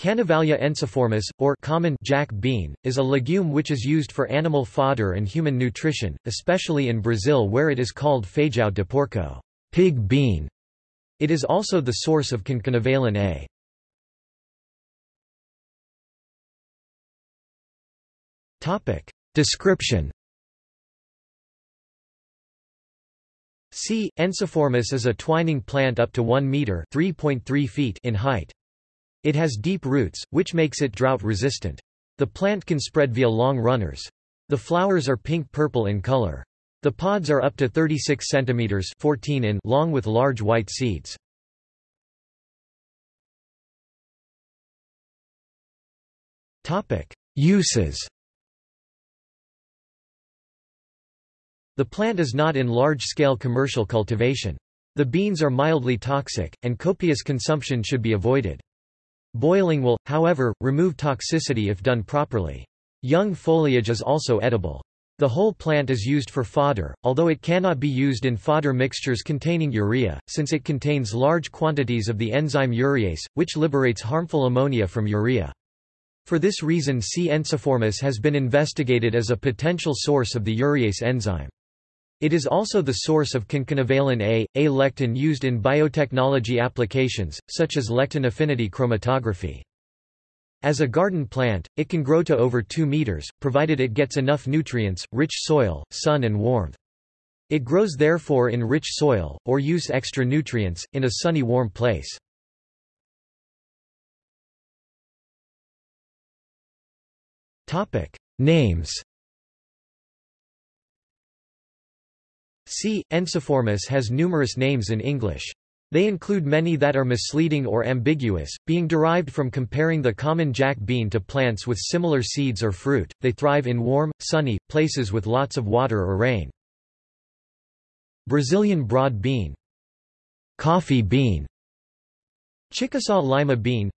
Canavalia ensiformis, or common jack bean, is a legume which is used for animal fodder and human nutrition, especially in Brazil where it is called feijão de porco pig bean". It is also the source of concanavalin A. Description C. ensiformis is a twining plant up to 1 meter (3.3 feet) in height. It has deep roots, which makes it drought-resistant. The plant can spread via long runners. The flowers are pink-purple in color. The pods are up to 36 cm 14 in long with large white seeds. Uses The plant is not in large-scale commercial cultivation. The beans are mildly toxic, and copious consumption should be avoided. Boiling will, however, remove toxicity if done properly. Young foliage is also edible. The whole plant is used for fodder, although it cannot be used in fodder mixtures containing urea, since it contains large quantities of the enzyme urease, which liberates harmful ammonia from urea. For this reason C. ensiformis has been investigated as a potential source of the urease enzyme. It is also the source of concanavalin A, A lectin used in biotechnology applications, such as lectin affinity chromatography. As a garden plant, it can grow to over 2 meters, provided it gets enough nutrients, rich soil, sun and warmth. It grows therefore in rich soil, or use extra nutrients, in a sunny warm place. Names C. ensiformis has numerous names in English. They include many that are misleading or ambiguous, being derived from comparing the common jack bean to plants with similar seeds or fruit. They thrive in warm, sunny, places with lots of water or rain. Brazilian broad bean Coffee bean Chickasaw lima bean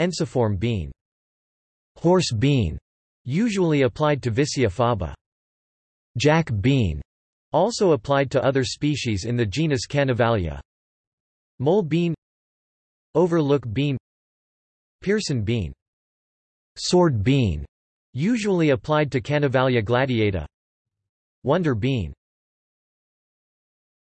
Ensiform bean Horse bean, usually applied to Vicia faba. Jack bean also applied to other species in the genus Canavalia. Mole bean Overlook bean Pearson bean Sword bean, usually applied to Canavalia gladiata Wonder bean